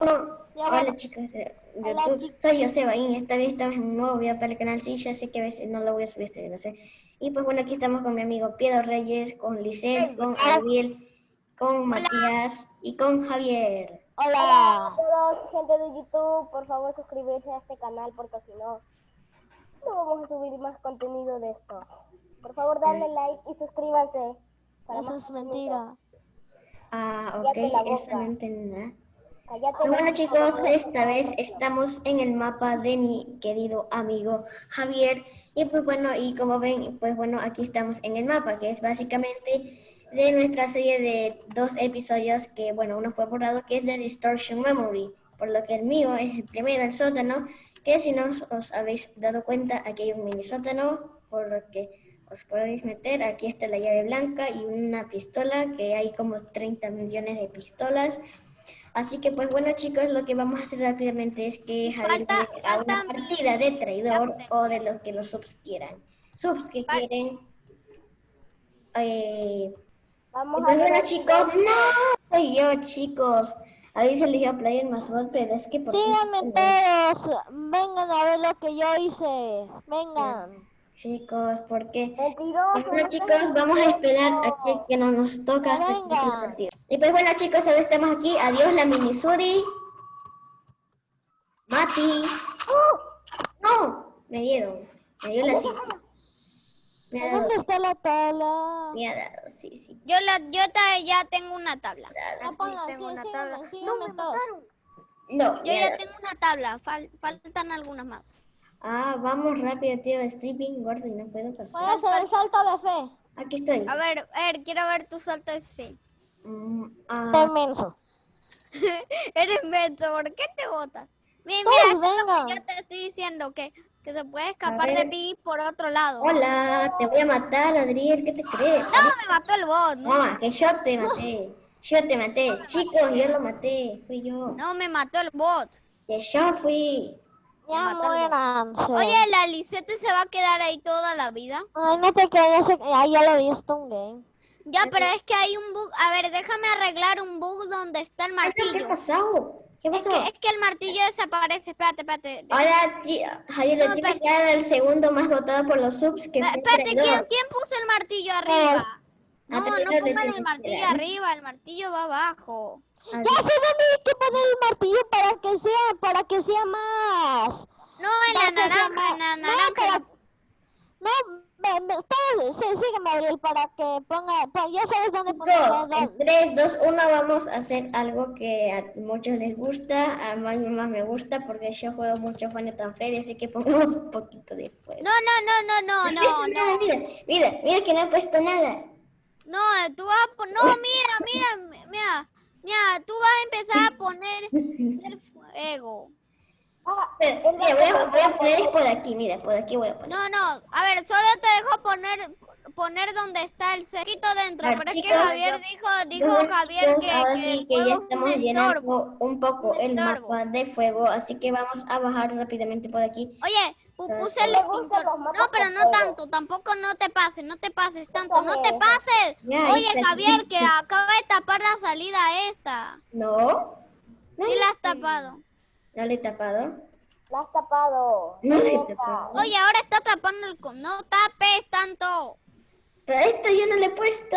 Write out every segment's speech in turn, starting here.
Hola chicos de YouTube, soy Joseba y esta vez estamos en un nuevo video para el canal, sí, ya sé que a veces no lo voy a subir este no sé. Y pues bueno, aquí estamos con mi amigo Piedro Reyes, con Lisette, con Ariel, con Matías y con Javier. Hola. a todos, gente de YouTube, por favor suscribirse a este canal porque si no, no vamos a subir más contenido de esto. Por favor, darle like y suscríbanse. Eso es mentira. Ah, ok, eso no entendí nada. Bueno chicos, esta vez estamos en el mapa de mi querido amigo Javier. Y pues bueno, y como ven, pues bueno, aquí estamos en el mapa que es básicamente de nuestra serie de dos episodios que bueno, uno fue borrado que es de Distortion Memory, por lo que el mío es el primero, el sótano, que si no os habéis dado cuenta, aquí hay un mini sótano, por lo que os podéis meter, aquí está la llave blanca y una pistola, que hay como 30 millones de pistolas, Así que pues bueno chicos, lo que vamos a hacer rápidamente es que Javier haga una partida de traidor o de lo que los subs quieran. Subs que quieren. Eh, vamos pues, a bueno chicos, no, soy yo chicos. Ahí se eligió Player más bot, pero es que... Por Síganme todos, vengan a ver lo que yo hice, vengan. Chicos, porque bueno chicos, vamos a esperar a que, no nos toca hasta el partido. Y pues bueno chicos, ahora estamos aquí. Adiós la mini Sudi. Mati. No, me dieron. Me dio la cifra. ¿Dónde está la tabla? Me ha dado, sí, sí. Yo, la, yo ya tengo una tabla. Sí, tengo una tabla. no, me mataron. No, yo ya tengo una tabla. faltan algunas más. Ah, vamos rápido, tío. Estoy bien gordo y no puedo pasar. Voy a hacer el salto de fe. Aquí estoy. A ver, a ver, quiero ver tu salto de fe. Mm, ah. inmenso. Eres menso, ¿por qué te botas? Mira, mira, yo te estoy diciendo, que, que se puede escapar de mí por otro lado. Hola, te voy a matar, Adriel, ¿qué te crees? No, me mató el bot. No, no que yo te maté. Yo te maté. Chicos, yo lo maté, fui yo. No, me mató el bot. Que yo fui. Ya muéranse. Oye, la Lisette se va a quedar ahí toda la vida. Ay, no te quedes, ahí ya le di un game. Ya, pero es que hay un bug. A ver, déjame arreglar un bug donde está el martillo. ¿Qué pasó? ¿Qué pasó? Es que, es que el martillo desaparece. Espérate, espérate. Ahora, Javier, no, tienes que dar el segundo más votado por los subs que Espérate, ¿quién, ¿quién, puso el martillo arriba? No, no, no pongan el martillo arriba, el martillo va abajo. Ya sé dónde hay que poner el martillo para que sea, para que sea más. No, en la naranja, en la naranja. No, no, sí, sígueme, Ariel, para que ponga, ya sabes dónde poner. Dos, en 3, 2, 1, vamos a hacer algo que a muchos les gusta, a mí más me gusta, porque yo juego mucho Final Freddy, así que pongamos un poquito de fuego. No, no, no, no, no, no, no. Mira, mira, mira que no he puesto nada. No, tú vas a poner, no, mira, mira, mira. Mira, tú vas a empezar a poner el fuego. Ah, mira, voy a, voy a poner por aquí, mira, por aquí voy a poner. No, no, a ver, solo te dejo poner poner donde está el cerquito dentro, pero es que Javier dijo, dijo Javier que, ahora que sí que ya estamos llenando un poco el mapa de fuego, así que vamos a bajar rápidamente por aquí. Oye, puse el extintor. No, pero no tanto, tampoco no te pases, no te pases tanto, no te pases. Oye, Javier, que acaba de tapar la salida esta. No. ¿Sí la has tapado? ¿No le he tapado? La has tapado. No le he tapado. Oye, ahora está tapando el... No tapes tanto. Pero esto yo no le he puesto.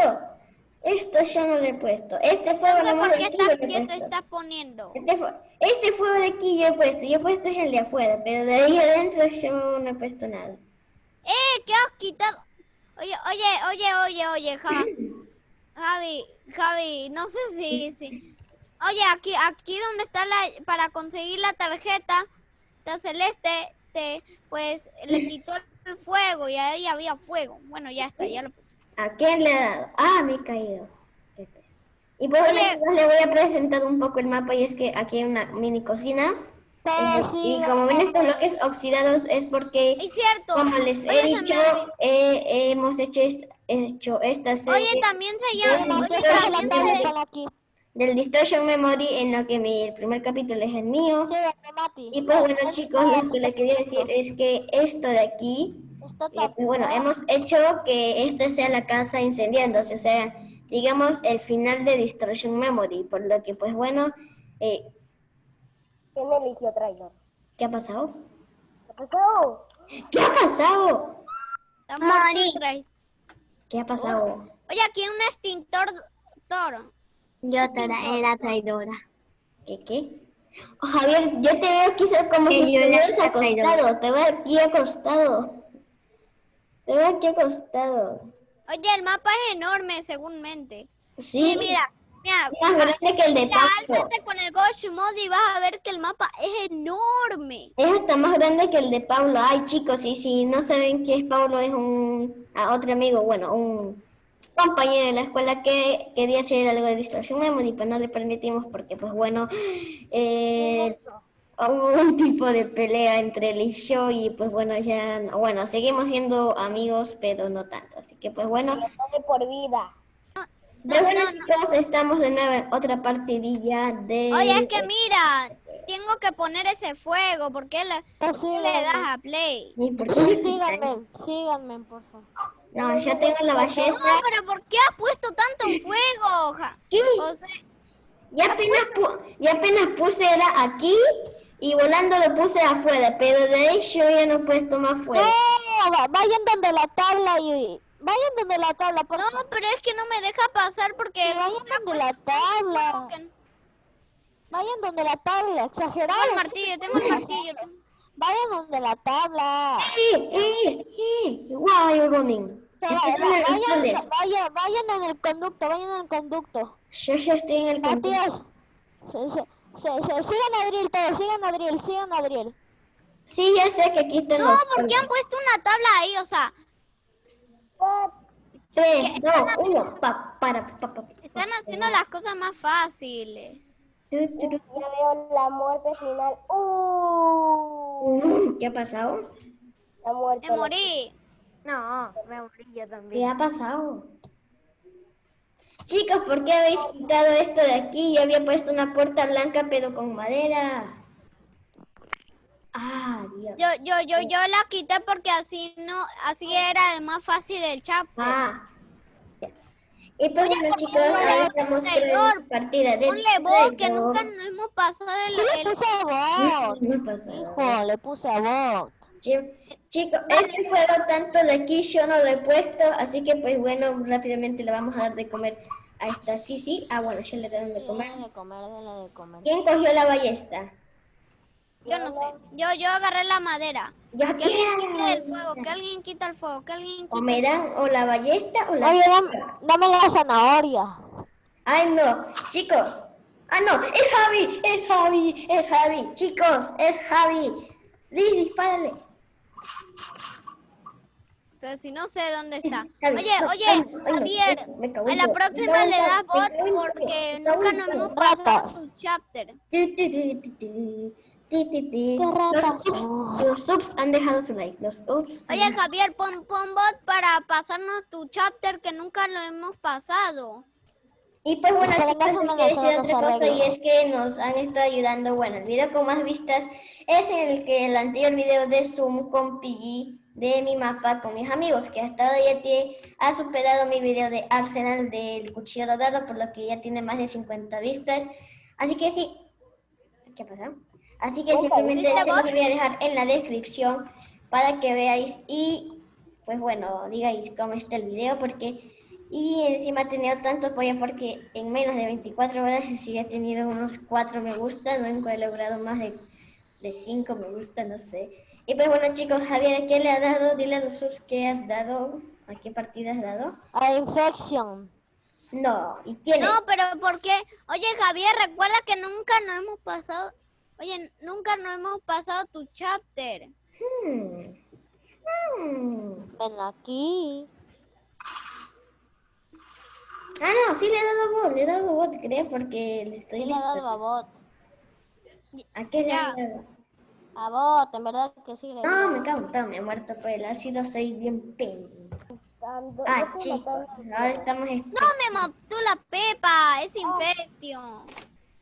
Esto yo no le he puesto. Este fuego no sé por qué estás quieto estás poniendo. Este, este, fuego de aquí yo he puesto. Yo he puesto es el de afuera, pero de ahí adentro yo no he puesto nada. ¡Eh! ¿Qué has quitado? Oye, oye, oye, oye, oye, Javi. Javi, Javi, no sé si... si... Oye, aquí, aquí donde está la... Para conseguir la tarjeta, está celeste, te, pues le quitó el fuego y ahí había fuego. Bueno, ya está, ya lo puse. ¿A quién le ha dado? Ah, me he caído. Y pues le voy a presentar un poco el mapa y es que aquí hay una mini cocina. y como ven estos bloques oxidados es porque, es cierto. como les he dicho, eh, hemos hecho, hecho esta serie Oye, también se llama... Del Distortion Memory, en lo que mi el primer capítulo es el mío. y pues bueno chicos, lo que les quería decir es que esto de aquí y bueno, hemos hecho que esta sea la casa incendiándose, o sea, digamos el final de Distortion Memory, por lo que pues bueno, eh, ¿Quién eligió traidor? ¿Qué ha pasado? ¿Qué? ¿Qué ha pasado? Está muerto el trai- ¿Qué ha pasado? Oye, aquí hay un extintor toro. Yo era, era traidora. ¿Qué qué? Oh, Javier, yo te veo aquí so- como Que si estuvieras traidora. acostado. Te veo aquí acostado. Veo aquí acostado. Oye, el mapa es enorme, seguramente. Sí, Sí, mira, mira, más grande que el de mira, álzate con el Ghost Mode y vas a ver que el mapa es enorme. Es hasta más grande que el de Pablo. Ay, chicos, y si no saben quién es Pablo, es un a otro amigo, bueno, un compañero de la escuela que quería hacer algo de distorsión memory, pero no le permitimos porque, pues bueno, eh, hubo un tipo de pelea entre él y yo y, pues bueno, ya, no- bueno, seguimos siendo amigos, pero no tanto. Así que, pues bueno, No de por vida. bueno, chicos, estamos de nuevo en otra partidilla de... Oye, es que mira, tengo que poner ese fuego. ¿Por qué le, le das a play? Síganme, síganme, por favor. No, yo tengo la No, ballesta. pero ¿por qué has puesto tanto fuego? ja? ¿Qué? O sea, Ya apenas, pu- ya apenas puse era aquí y volando lo puse afuera, pero de ahí yo ya no he puesto más fuera. No, va- vayan donde la tabla y vayan donde la tabla, por no, pero es que no me deja pasar porque Sí, vayan donde la tabla. que- Vayan donde la tabla, Tengo exagerado. el martillo, tengo el martillo. tengo- Vayan donde la tabla. Eh, eh, eh, Why are you running? Vayan, vayan, vayan en el conducto, vayan en el conducto. Yo ya estoy en el conducto. Matías, se, se, se, se- sigan a Adriel todos, sigan a Adriel, sigan a Adriel. Sí, ya sé que aquí están No, los ¿por qué han puesto una tabla ahí? O sea? Tres, dos, uno, pa, para, pa, pa, pa. están haciendo las cosas más fáciles. Ya veo la muerte final. Uh, ¿Qué ha pasado? la muerte. Me morí. No, me morí yo ¿Qué también. ha pasado? Chicos, ¿por qué habéis quitado esto de aquí? Yo había puesto una puerta blanca pero con madera. Ah, Dios. Yo, yo, yo, yo la quité porque así no, así era más fácil el chapter. Ah. Y pues bueno, chicos, ahora estamos con partida de Ponle voz que nunca nos hemos pasado el, Sí, le el- puse a. No Hijo, le puse a bot. Chi- Chicos, este fuego tanto de aquí yo no lo he puesto, así que pues bueno, rápidamente le vamos a dar de comer a esta Sisi. Ah, bueno, ya le dieron de comer. De comer, de comer. ¿Quién cogió la ballesta? Yo no sé. Yo, yo agarré la madera. Yo Que alguien quite quiero. el fuego, que alguien quita el fuego, que alguien O quite me dan o la ballesta o la... Oye, dame, dame la zanahoria. Ay, no, chicos. Ah, no, es Javi, es Javi, es Javi. Chicos, es Javi. Liz, dispárale. Pero si no sé dónde está. Oye, oye, Javier, a en la próxima le me bot porque nunca nos hemos pasado tu chapter. Ti, ti, ti, ti, ti, ti, ti, ti. Qué ratas Los son. los han dejado su like. Los Oye, Javier, pon, pon bot para pasarnos tu chapter que nunca lo hemos pasado. Y pues bueno, chicos, les quiero decir otra cosa y arreglos. es que nos han estado ayudando. Bueno, el video con más vistas es el que el anterior video de Zoom con Piggy de mi mapa con mis amigos, que hasta ahora ya tiene, ha superado mi video de Arsenal del cuchillo dorado, por lo que ya tiene más de 50 vistas. Así que sí. ¿Qué pasa? Así que simplemente ¿Hiciste se los voy a dejar en la descripción para que veáis y pues bueno, digáis cómo está el video porque y encima ha tenido tanto apoyo porque en menos de 24 horas sí he tenido unos 4 me gusta, nunca he logrado más de, de 5 me gusta, no sé. Y pues bueno chicos, Javier, ¿a qué le ha dado? Dile a los subs qué has dado, a qué partida has dado. A infection. No, ¿y quién No, es? pero ¿por qué? Oye, Javier, recuerda que nunca nos hemos pasado. Oye, nunca nos hemos pasado tu chapter. Hmm. Hmm. Ven aquí. Ah, no, sí le he dado bot, le he dado bot, creo, porque le estoy... Sí le ha dado a bot. ¿A qué le ha dado? A bot, en verdad que sí le No, dado. me cago en todo, me he muerto por el ácido, soy bien. Dando- Ah, chicos, ahora estamos... No me mató la Pepa, es infección.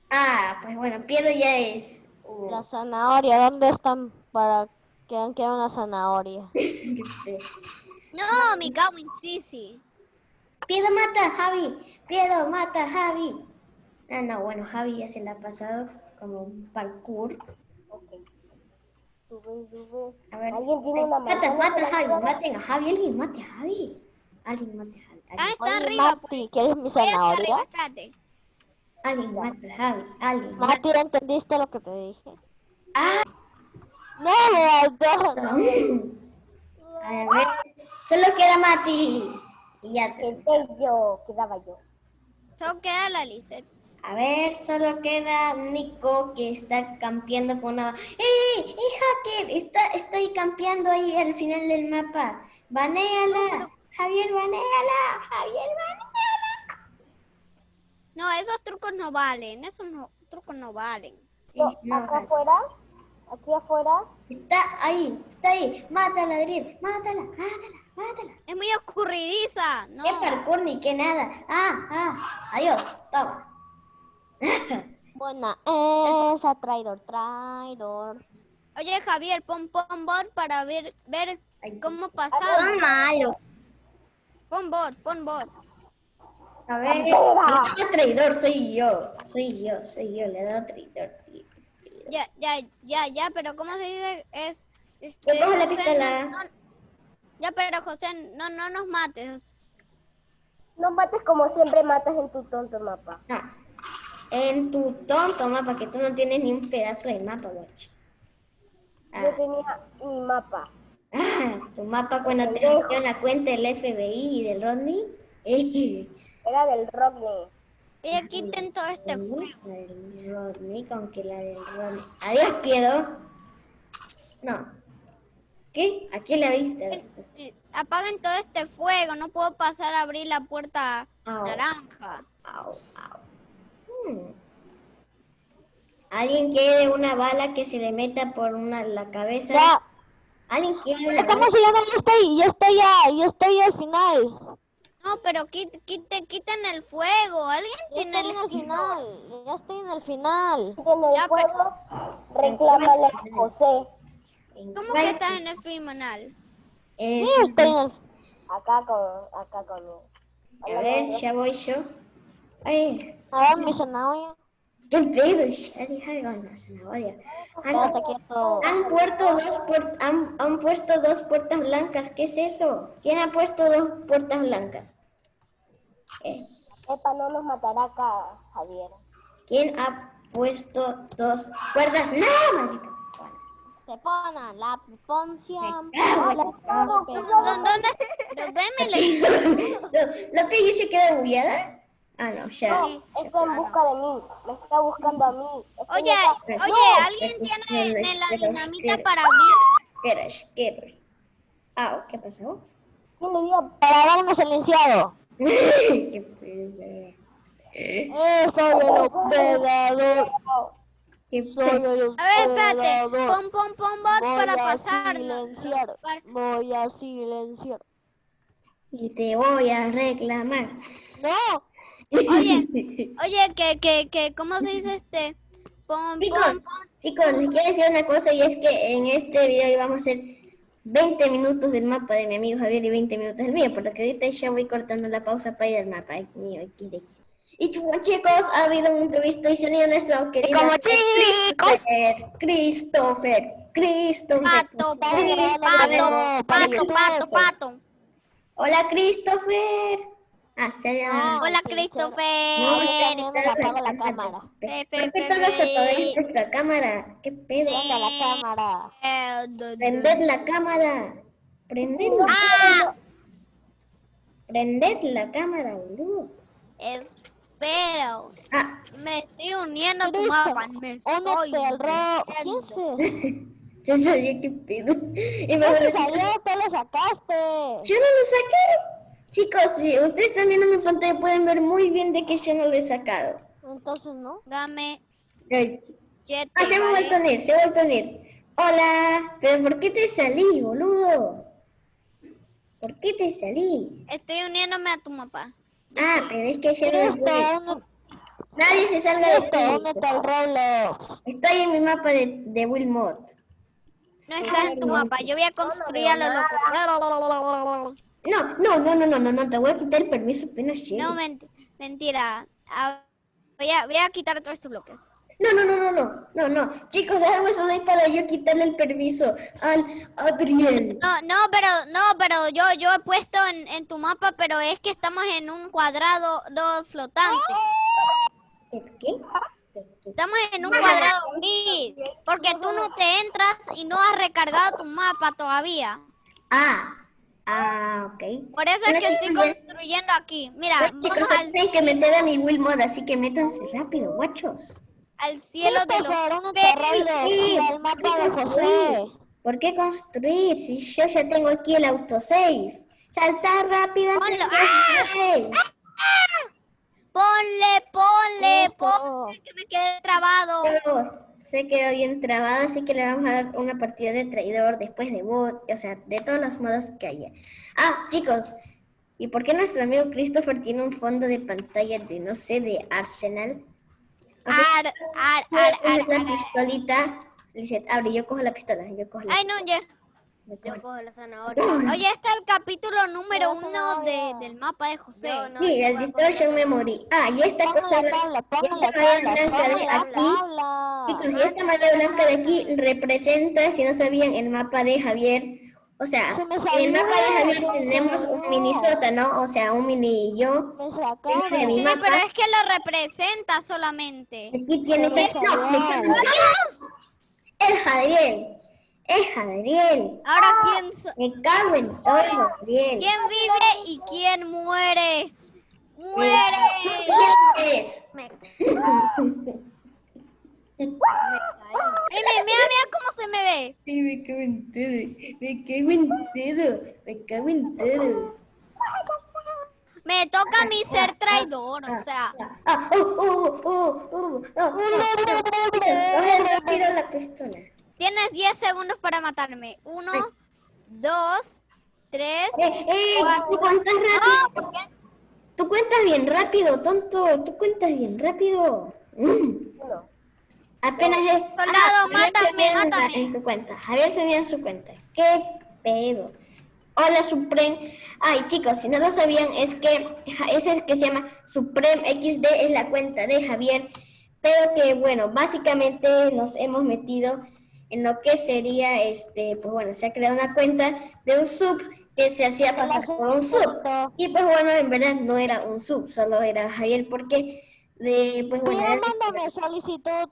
Ah, pues bueno, Piedro ya es... uh, La zanahoria, ¿dónde están para que han quedado una zanahoria? No, mi cago en Sisi. Piedro mata a Javi, Piedro mata a Javi. Ah, no, bueno, Javi ya se la ha pasado como un parkour. Ok. Sube, sube. A ver. ¿Alguien tiene una Mata, mata Javi, maten a Javi, alguien mate a Javi. Alguien mate a Javi. Ah, está arriba, pues. Mati, ¿quieres mi zanahoria? alguien mate a Javi. Alguien. Mati, ¿entendiste lo que te dije? Ah, No, Walter. a ver. Solo queda Mati. Y ya te. Quedé yo, quedaba yo. Solo queda la Lisette. A ver, solo queda Nico que está campeando con una... ¡Eh! ¡Eh, hacker! Está, estoy campeando ahí al final del mapa. ¡Banéala! Javier, banéala. Javier, banéala. No, esos trucos no valen. Esos no, trucos no valen. Sí, No, acá afuera, aquí afuera, está ahí, está ahí. Mátala, Adriel. Mátala, mátala, mátala. Es muy oscurridiza. No. ¡Qué parkour ni qué nada! ¡Ah, ah! ¡Adiós! Toma. Buena esa, traidor, traidor. Oye, Javier, pon pon bot para ver, ver cómo Son pasaba. malos. Pon bot, pon bot. A ver, le da traidor, soy yo. Soy yo, soy yo. Le da traidor. tío. Ya, ya, ya, ya, pero ¿cómo se dice? Es. Yo Este, cojo la pistola. Ya, pero José, no, no nos mates. no mates como siempre matas en tu tonto mapa. No. En tu tonto mapa, que tú no tienes ni un pedazo de mapa, guacho. Yo Ah, tenía mi mapa. ah, tu mapa cuando te metió en la cuenta del FBI y del Rodney. Eh, Era del Rodney. Oye, quiten todo este fuego. la del Rodney, con que la del Rodney. Adiós, Piedo. No. ¿Qué? ¿A quién la viste? Eh, Apaguen todo este fuego, no puedo pasar a abrir la puerta Au. naranja. Au, au. Hmm. ¿Alguien quiere una bala que se le meta por una la cabeza? Ya, ¿Alguien quiere una ¿cómo bala? se llama? Yo estoy, yo estoy ya, yo estoy al final. No, pero quit- quite- quiten el fuego. ¿Alguien Ya tiene estoy el final, ya estoy en el final. En el Ya, juego, reclámale a José. En ¿Cómo que estás en el final? Es- Sí, estoy en el Acá con, acá conmigo. A ver, ya voy yo. Ay, A ver, mi zanahoria. qué pedo, ya deja con la zanahoria. Han, han puesto dos puer- han, han puesto dos puertas blancas. ¿Qué es eso? ¿Quién ha puesto dos puertas blancas? Eh, Epa, no nos matará acá, Javier. ¿Quién ha puesto dos puertas? ¡No, maldito! Se pone la poncia. cago en la ¿Dó- ¿Dónde? Pero démele. ¿La piggy se queda bugueada? Ah, no, ya. Está en busca de mí. Me está buscando a mí. Estoy Oye, oye, ¿alguien No, tiene espera, de la dinamita para abrir? Espera, espera. Ah, ¿qué pasó? ¿Quién le dio? Para darme silenciado. Qué pedo. Eh, soy A ver, espérate. Pon, pon, pon bot Voy para a pasar. silenciar. Voy a silenciar. Y te voy a reclamar. No. Oye, oye, que, que, que, ¿cómo se dice este? Pon, Chicos, pon, pon. chicos, les quiero decir una cosa y es que en este video íbamos a hacer 20 minutos del mapa de mi amigo Javier y 20 minutos del mío, porque ahorita ya voy cortando la pausa para ir al mapa. Ay, mío, aquí de Y como chicos, ha habido un imprevisto y sonido nuestro querido como chicos. Christopher, Christopher, Christopher. Pato, pato, Christopher. pato, pato, pato, pato. Hola, Christopher. Ah, se llama. Hola, Christopher. la la cámara. Fe, ¿Por fe, qué nuestra cámara? ¿Qué pedo? La cámara. Prended la cámara. Prendedla. Ah, Prended la cámara, boludo. Espera. Ah, Me estoy uniendo a tu mapa. Me estoy Únete al ro. ¿Quién uniendo. es ese? se salió, qué pedo. Y me No se salió, te lo sacaste. Yo no lo saqué. Chicos, si ustedes están viendo mi pantalla pueden ver muy bien de que yo no lo he sacado. Entonces, ¿no? Dame Ay. Ah, se ha vuelto a unir, se ha vuelto a unir. Hola, pero ¿por qué te salí, boludo? ¿Por qué te salí? Estoy uniéndome a tu mapa. Ah, pero es que yo no Cristo, puedo. ¿dónde, Nadie se salga de Cristo, ¿dónde está el Roblox? Estoy en mi mapa de, de Wilmot. No estás en tu mapa. Yo voy a construir a lo loco. No, no, no, no, no, no, no, te voy a quitar el permiso apenas llegue. No, ment- mentira. Ah, voy, a, voy a quitar todos estos bloques. No, no, no, no, no, no, no. Chicos, déjame solo para yo quitarle el permiso al Adriel. No, no, pero, no, pero yo, yo he puesto en, en tu mapa, pero es que estamos en un cuadrado no, flotante. ¿Qué? ¿Qué? Estamos en un cuadrado gris, porque tú no te entras y no has recargado tu mapa todavía. Ah, ah, ok. Por eso es que estoy construyendo aquí. Mira, Pues, chicos, vamos al, que meter a mi Will Mod, así que métanse rápido, guachos. Al cielo de los y el mapa de José. ¿Por qué construir si yo ya tengo aquí el autosave? Saltar rápido Ponlo. de construir. Ponle, ponle, Listo. ponle, que me quedé trabado. Pero se quedó bien trabado, así que le vamos a dar una partida de traidor después de bot, o sea, de todos los modos que haya. Ah, chicos, ¿y por qué nuestro amigo Christopher tiene un fondo de pantalla de, no sé, de Arsenal? Ar, ar, ar, ar, la ar. pistolita. Lizeth, abre, yo cojo la pistola, yo cojo la Ay, no, ya. yo cojo la zanahoria. Oye, está el capítulo número No, uno de, del mapa de José. Yo no, Sí, yo el Distortion Memory. Ah, y esta cosa, esta madera tabla, blanca de aquí, chicos, y esta madera blanca de aquí representa, si no sabían, el mapa de Javier. O sea, en el salió, mapa de Javier se me tenemos un mini sótano, o sea, un mini yo. Me de mi Sí, mapa. pero es que lo representa solamente. Aquí tiene que... No. Es Jadriel. Es Jadriel. Ahora, ¿quién, so- Me cago en todo, Jadriel. quién vive y quién muere? ¡Muere! ¿Quién eres? Ay, mira, mira, mira cómo se me ve. Sí, me cago en todo. Me cago en todo. Me cago en todo. Me toca a mí ser traidor, o sea. Ah, oh, oh, oh, oh, oh, oh. Rápido la pistola. Tienes 10 segundos para matarme. Uno, dos, tres. Eh, eh, cuatro. tú cuentas No, rápido. ¿por qué? Tú cuentas bien rápido, tonto. Tú cuentas bien rápido. Mm. Apenas es. Soldado, mátame, subió en la- mátame. En su cuenta. Javier subió en su cuenta. ¿Qué pedo? Hola, Supreme. Ay, chicos, si no lo sabían, es que ese es que se llama Supreme XD, es la cuenta de Javier. Pero que, bueno, básicamente nos hemos metido en lo que sería, este, pues bueno, se ha creado una cuenta de un sub que se hacía pasar por un sub. Y pues bueno, en verdad no era un sub, solo era Javier, porque de, pues bueno, Mira, mándame solicitud.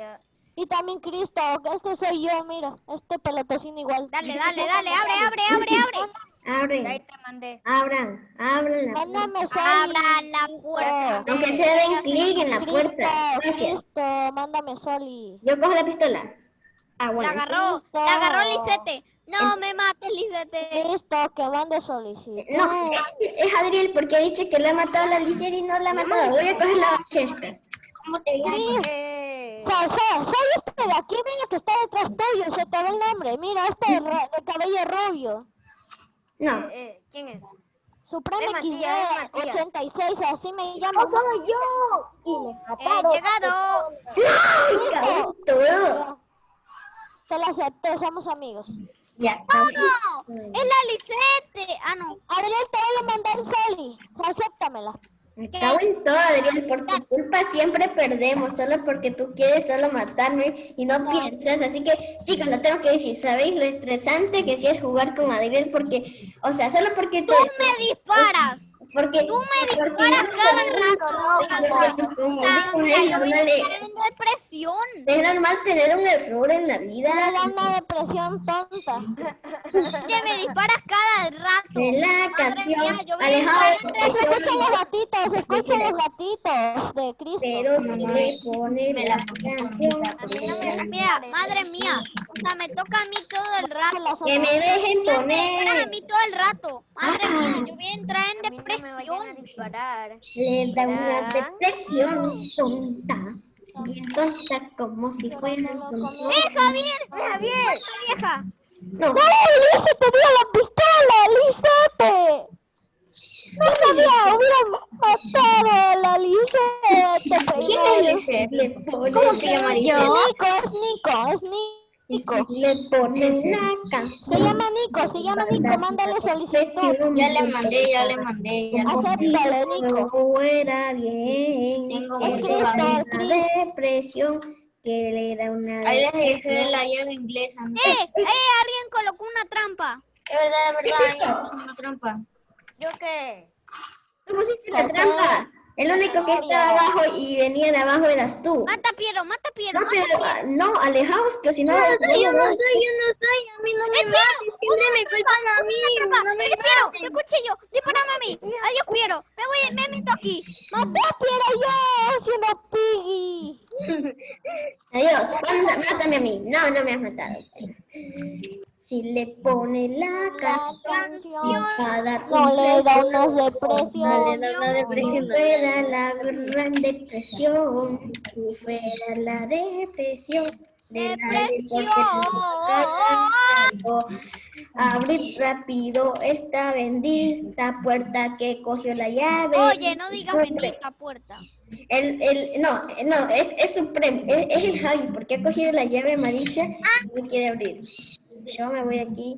Ya. Y también Cristo, este soy yo, mira, este pelotocín igual. Dale, dale, dale, abre, abre, abre, abre. abren, Ahí te mandé. abran, abran la puerta. Mándame Abra soli. la puerta. Aunque se den clic en la Cristo, puerta. Gracias. Cristo, mándame soli. Yo cojo la pistola. Ah, La agarró, Listo. la agarró Lisete. No me mates, Lisete. Cristo, que mande solicitud. No, es Adriel porque ha dicho que le ha matado a la y no la ha matado. Voy a coger la bachesta. ¿Cómo te llamas? Eh, Sa- sa- soy este de aquí, mira que está detrás tuyo, se te ve el nombre. Mira, este de, cabello rubio. No. eh, ¿Quién es? Supreme Es Matías, es XD Matías. 86, así me llamo. ¡Soy yo! Y me He mataron. llegado. Te la acepté, somos amigos. Ya. No, es la Lisete. Ah, no. Adrián, te voy a mandar Soli. Acéptamela. Me cago en todo, Adriel. Por tu culpa siempre perdemos, solo porque tú quieres solo matarme y no piensas. Así que, chicos, lo tengo que decir. ¿Sabéis lo estresante que sí es jugar con Adriel? Porque, o sea, solo porque Tú me disparas. Porque Tú me disparas cada rato. depresión. Es normal tener un error en la Me vida. da una depresión tonta. Que me disparas cada rato. De la Madre canción mía, yo voy a alejado de entrar en Se escuchan los gatitos, se escuchan los gatitos de Cristo. Pero si le pone la canción. Mira, madre mía. O sea, me toca a mí todo el rato. Que me dejen Me disparas a poner. mí todo el rato. Madre mía, yo voy a entrar en no me vayan a disparar. Le da una depresión tonta. Bien tonta como si fuera un. ¡Eh, Javier! ¡Javier! vieja! No, ¡Ay, Lise te dio la pistola! ¡Lisete! No sabía, hubiera matado a la Lisete ¿quién es pone- ¿Cómo se llama Es Lisette? Nico, es Nico, es Nico. Si le pones la Se llama Nico, se llama Nico, mándale solicitud. Ya le mandé, ya le mandé. Ya le mandé. Acéptale, Nico. fuera bien. Tengo Es depresión que le da una Ahí les dejé la llave inglesa. ¿no? ¡Eh! ¡Eh! Alguien colocó una trampa. Es verdad, es verdad. Ahí puse una trampa. ¿Yo qué? Tú pusiste la trampa. El único que estaba abajo y venía de abajo eras tú. Mata Piero, mata Piero. No, mata pero Piero. no, alejaos, que si no... yo no soy, yo no soy. A mí no me maten. Siempre me culpan a mí. No me ¡Eh, Piero! maten. ¡Te escuché yo! ¡Dispárame a mí! ¡Adiós, Piero! Me voy, me meto aquí. Maté a Piero yo, siendo Piggy. Adiós, mátame a mí. No, no me has matado. Si le pone la canción, va a dar No le da unas No depresión. le da una depresión. Fuera la gran depresión. Si fuera la depresión. de no Abrir rápido esta bendita puerta que cogió la llave. Oye, no digas bendita puerta. El, el, no, no, es, es Supremo, es, es el Javi, porque ha cogido la llave amarilla y no quiere abrir. Yo me voy aquí.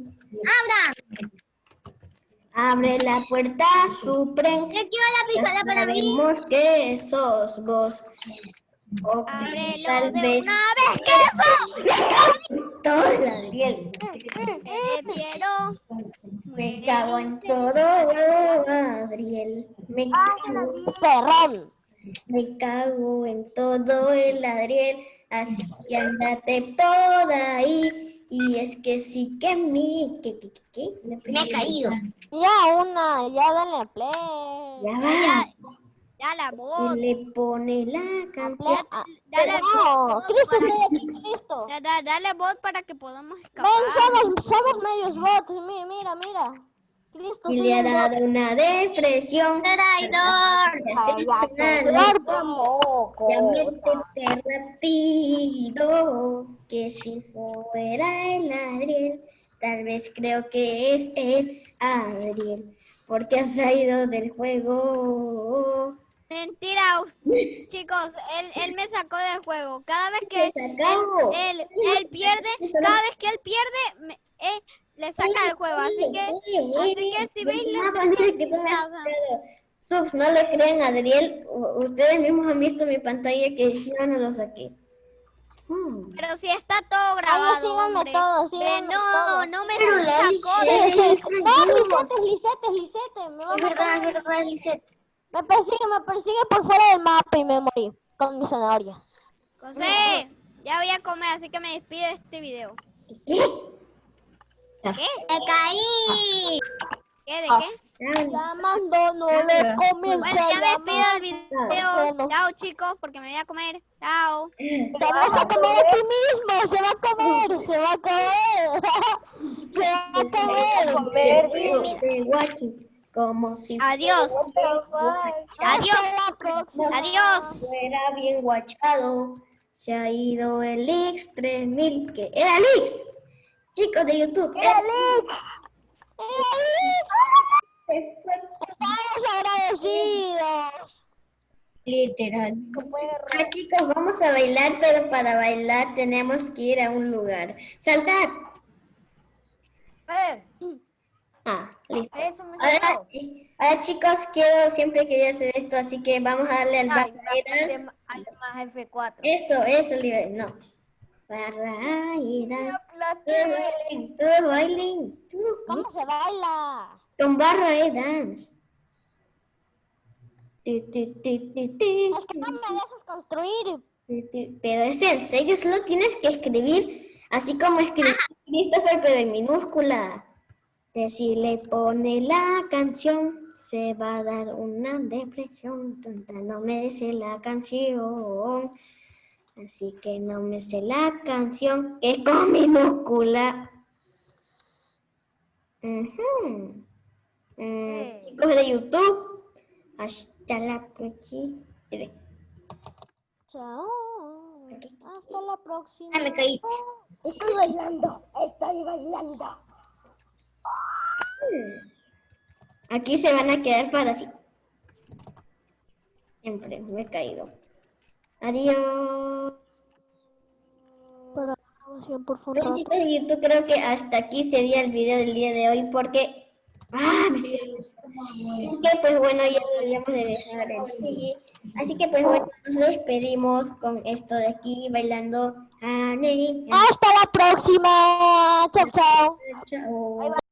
Abre la puerta, Supremo. Yo quiero la pistola para mí. sabemos que sos vos. O que tal vez una vez que eso. todo el Adriel. Eh. Me cago en todo, Adriel. Me cago, Perrón. Me cago en todo el Adriel. Así que andate por ahí. Y es que sí que mi... ¿Qué, qué, qué, qué? Me he caído. Ya una, ya dale play. Ya va. Ya la voz. Y le pone la canción. Dale No, voz Cristo, Cristo. da- da- Dale voz para que podamos escapar. Ven, somos, somos medios bots. mi- Mira, mira. Cristo, Y le ha dado una depresión. Traidor. Ya métete rápido, que si fuera el Adriel, tal vez creo que es el Adriel, porque ha salido del juego. Mentira, chicos, él, él me sacó del juego. Cada vez que Me sacó. él, él pierde, cada vez que él pierde, me- eh, le saca del juego. Así que, así que si veis No, lo mira que tú me has sacado. Subs, no le creen a Adriel, ustedes mismos han visto mi pantalla que yo no lo saqué. Hmm. pero si está todo grabado, hombre. no, no me sacó un No. Lisette, es Lisette, es Lisette. Me, va a Es verdad, es verdad, Lisette. me persigue, me persigue por fuera del mapa y me morí con mi zanahoria. José, ya voy a comer, así que me despido de este video. ¿Qué? ¿Qué? Me caí. ¿Qué? ¿De qué? Llamando no le comienza Bueno, ya me a despido del video. Chao, chicos, porque me voy a comer. Chao. Te vas a comer a ti mismo, se va a comer, se va a comer. se va a comer. De watching, como si Adiós. Adiós. Adiós. fuera bien guachado. Se ha ido el X3000, que era el X. Chicos de YouTube, fue Estamos agradecidos. literal. Ahora, chicos, vamos a bailar, pero para bailar tenemos que ir a un lugar. Saltar. Eh, Ah, listo. eso me Ahora, ahora, chicos, quiero, siempre quería hacer esto, así que vamos a darle al Ay, dale más- dale más F4. Eso, eso. No. Barrairas. Todo Aplaté. bailing, todo bailing. ¿Cómo se baila? Con barra dance. Tu, tu, tu, tu, tu, Es que no me dejas construir. Pero es en serio, solo tienes que escribir así como escribí Christopher, pero en minúscula. Que si le pone la canción, se va a dar una depresión. Tonta, no me sé la canción. Así que no me sé la canción, que es con minúscula. Ujú. Mm, Sí. Chicos de YouTube, hasta la próxima. Chao. Hasta la próxima. Ah, me caí. Estoy bailando. Estoy bailando. Aquí se van a quedar para así. Siempre me he caído. Adiós. Información por Bueno, favor. chicos de YouTube, creo que hasta aquí sería el video del día de hoy porque... ¡Ah! me estoy- Así que pues bueno, ya deberíamos de dejar el. Así que pues bueno, nos despedimos con esto de aquí bailando. Hasta la próxima. Chao, chao. Chao.